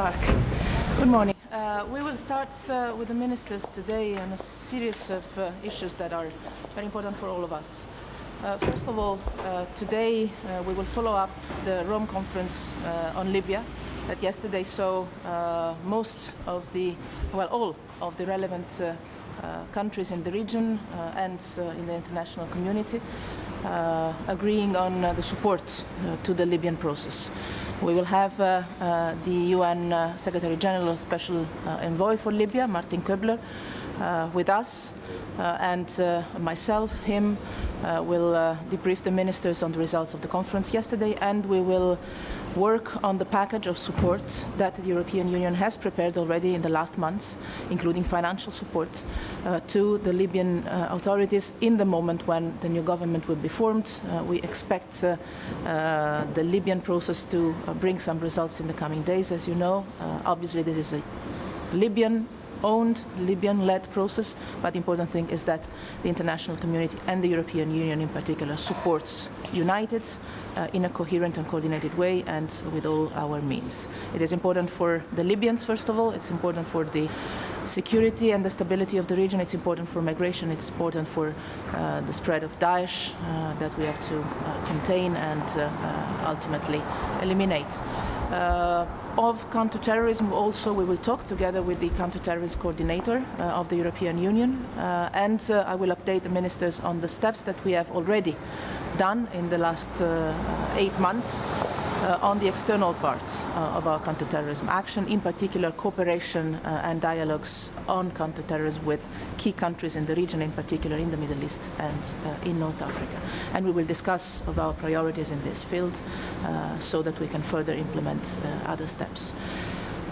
dark. Good morning. Uh, we will start uh, with the ministers today on a series of uh, issues that are very important for all of us. Uh, first of all, uh, today uh, we will follow up the Rome conference on Libya that yesterday saw most of the, well, all of the relevant countries in the region and in the international community agreeing on the support to the Libyan process. We will have uh, uh, the UN uh, Secretary General Special Envoy for Libya, Martin Kobler, with us, and myself, him, will debrief the ministers on the results of the conference yesterday, and we will work on the package of support that the European Union has prepared already in the last months, including financial support uh, to the Libyan uh, authorities in the moment when the new government will be formed. Uh, we expect uh, uh, the Libyan process to uh, bring some results in the coming days, as you know. obviously, this is a Libyan owned Libyan-led process, but the important thing is that the international community and the European Union in particular supports united uh, in a coherent and coordinated way and with all our means. It is important for the Libyans, first of all, it's important for the security and the stability of the region, it's important for migration, it's important for uh, the spread of Daesh uh, that we have to uh, contain and uh, uh, ultimately eliminate. Uh, of counterterrorism also we will talk together with the counterterrorism coordinator uh, of the European Union uh, and I will update the ministers on the steps that we have already done in the last eight months on the external part uh, of our counterterrorism action, in particular cooperation uh, and dialogues on counterterrorism with key countries in the region, in particular in the Middle East and in North Africa. And we will discuss of our priorities in this field so that we can further implement other steps.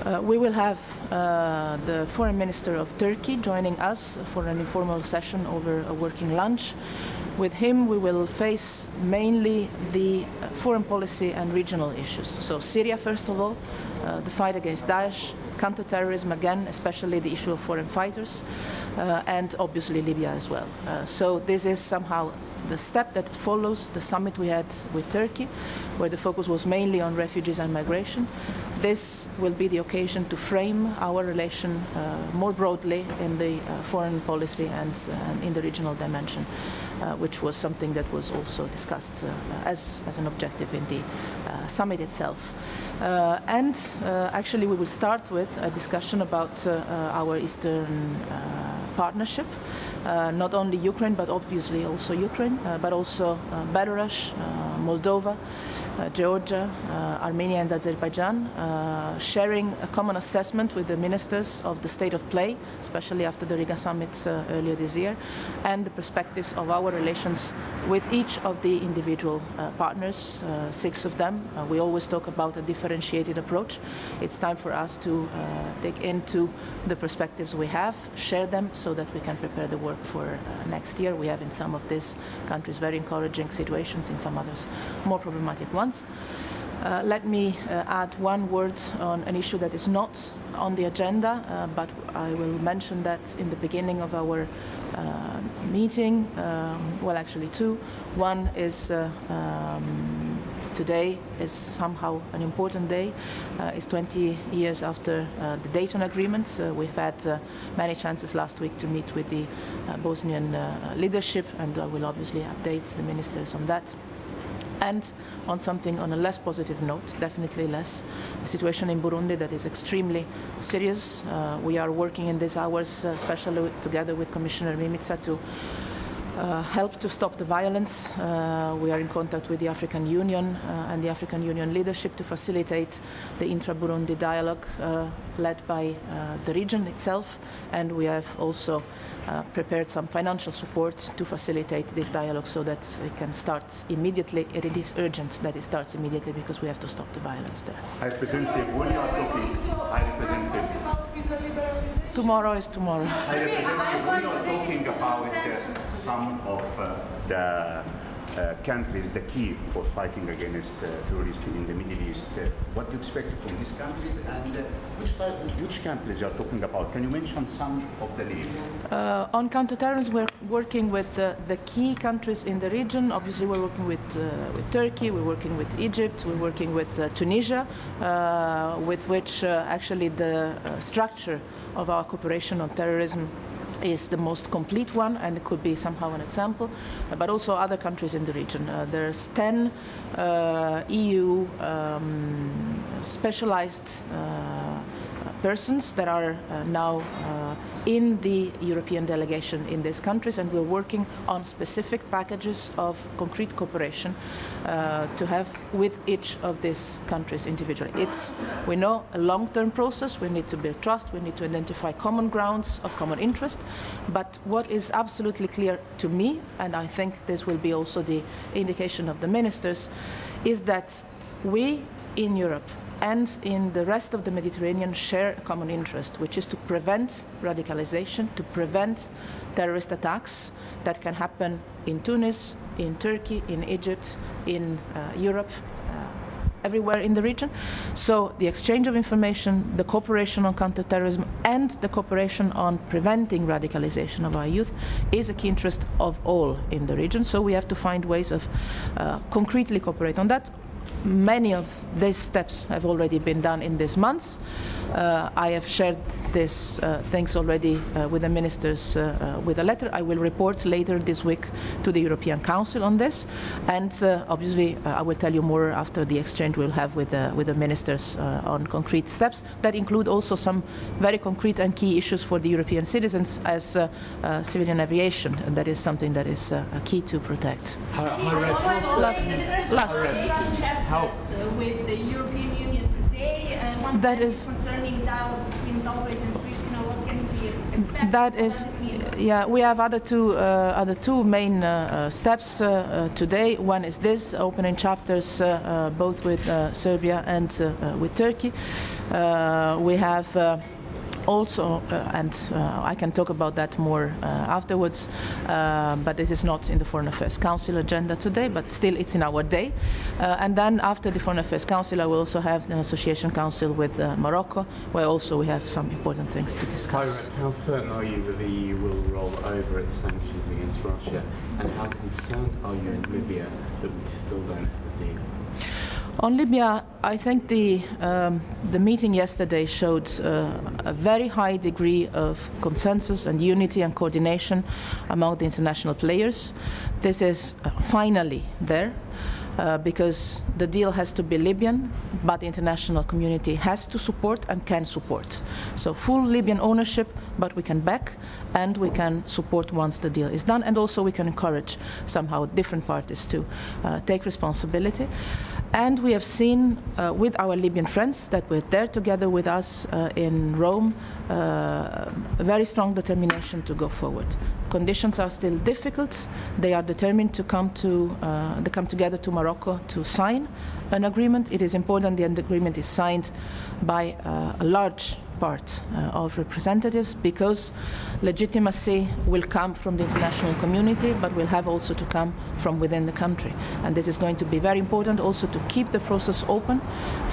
Uh, we will have uh, the foreign minister of Turkey joining us for an informal session over a working lunch. With him, we will face mainly the foreign policy and regional issues. So Syria, first of all, uh, the fight against Daesh, counterterrorism again, especially the issue of foreign fighters, uh, and obviously Libya as well. Uh, so this is somehow the step that follows the summit we had with Turkey, where the focus was mainly on refugees and migration. This will be the occasion to frame our relation uh, more broadly in the uh, foreign policy and uh, in the regional dimension. Uh, which was something that was also discussed uh, as, as an objective in the uh, summit itself. and actually we will start with a discussion about our Eastern partnership. Not only Ukraine, but obviously also Ukraine, but also Belarus, Moldova, uh, Georgia, uh, Armenia and Azerbaijan, uh, sharing a common assessment with the ministers of the state of play, especially after the Riga summit earlier this year, and the perspectives of our relations with each of the individual partners, six of them. we always talk about a differentiated approach. It's time for us to dig into the perspectives we have, share them so that we can prepare the work for uh, next year. We have in some of these countries very encouraging situations, in some others more problematic ones. Uh, let me uh, add one word on an issue that is not on the agenda, uh, but I will mention that in the beginning of our uh, meeting. Um, well, actually two. One is uh, um, today is somehow an important day. Uh, it's 20 years after the Dayton Agreement. We've had many chances last week to meet with the Bosnian leadership, and I will obviously update the ministers on that. And on something on a less positive note, definitely less, the situation in Burundi that is extremely serious. Uh, we are working in these hours, uh, especially together with Commissioner Mimica, to uh, help to stop the violence. Uh, we are in contact with the African Union uh, and the African Union leadership to facilitate the intra-Burundi dialogue uh, led by uh, the region itself. And we have also uh, prepared some financial support to facilitate this dialogue so that it can start immediately. It is urgent that it starts immediately because we have to stop the violence there. High Representative, when you are talking, High Representative, Tomorrow is tomorrow. High Representative, when you are talking about some of uh, the uh, countries the key for fighting against uh, terrorists in the Middle East. Uh, what do you expect from these countries and uh, which, which countries you are talking about? Can you mention some of the names? Uh, on counterterrorism, we're working with the key countries in the region. Obviously, we're working with, with Turkey, we're working with Egypt, we're working with Tunisia, with which actually the structure of our cooperation on terrorism is the most complete one and it could be somehow an example, but also other countries in the region. Uh, there's 10 uh, EU um, specialized uh, persons that are uh, now uh, in the European delegation in these countries, and we're working on specific packages of concrete cooperation uh, to have with each of these countries individually. It's, we know, a long-term process. We need to build trust. We need to identify common grounds of common interest. But what is absolutely clear to me, and I think this will be also the indication of the ministers, is that we in Europe and in the rest of the Mediterranean share a common interest, which is to prevent radicalization, to prevent terrorist attacks that can happen in Tunis, in Turkey, in Egypt, in uh, Europe, uh, everywhere in the region. So the exchange of information, the cooperation on counterterrorism, and the cooperation on preventing radicalization of our youth is a key interest of all in the region. So we have to find ways of uh, concretely cooperate on that many of these steps have already been done in these months. Uh, I have shared these uh, things already uh, with the ministers uh, uh, with a letter. I will report later this week to the European Council on this, and uh, obviously I will tell you more after the exchange we'll have with the, with the ministers on concrete steps that include also some very concrete and key issues for the European citizens as civilian aviation, and that is something that is key to protect. Last, last. How? with the European Union today. Uh, one that is concerning dialogue between Belgrade and Pristina. What can we expect? That is, yeah, we have other two uh, other two main uh, steps uh, uh, today. One is this opening chapters uh, both with Serbia and with Turkey. we have also, uh, and uh, I can talk about that more uh, afterwards, but this is not in the Foreign Affairs Council agenda today, but still it's in our day. and then after the Foreign Affairs Council, I will also have an association council with Morocco, where also we have some important things to discuss. how certain are you that the EU will roll over its sanctions against Russia, and how concerned are you in Libya that we still don't have a deal? On Libya, I think the, um, the meeting yesterday showed uh, a very high degree of consensus and unity and coordination among the international players. This is uh, finally there. Uh, because the deal has to be Libyan, but the international community has to support and can support. So full Libyan ownership, but we can back and we can support once the deal is done, and also we can encourage somehow different parties to uh, take responsibility. And we have seen uh, with our Libyan friends that were there together with us uh, in Rome uh, very strong determination to go forward. Conditions are still difficult. They are determined to come to uh, they come together to Morocco to sign an agreement. It is important the agreement is signed by uh, a large part uh, of representatives because legitimacy will come from the international community but will have also to come from within the country and this is going to be very important also to keep the process open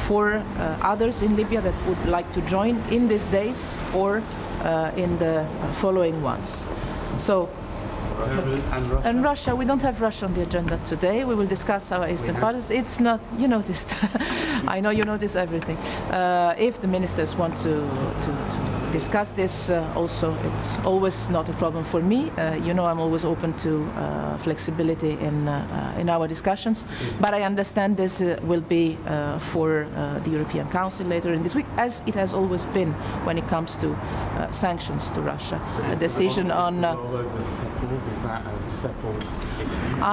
for uh, others in Libya that would like to join in these days or uh, in the following ones. So and Russia? And Russia, we don't have Russia on the agenda today. We will discuss our eastern partners. It's not, you noticed. I know you notice everything. Uh, if the ministers want to, to, to discuss this uh, also. It's always not a problem for me. Uh, you know, I'm always open to uh, flexibility in uh, uh, in our discussions. But I understand this uh, will be for the European Council later in this week, as it has always been when it comes to sanctions to Russia. A decision on.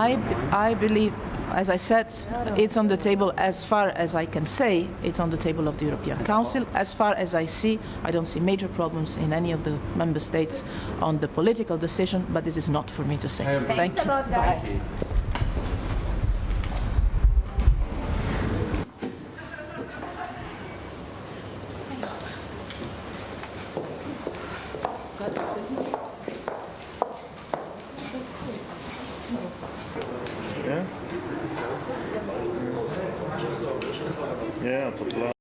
I I believe as I said, it's on the table as far as I can say, it's on the table of the European Council. As far as I see, I don't see major problems in any of the member states on the political decision, but this is not for me to say. Thank you. Bye. Thank you.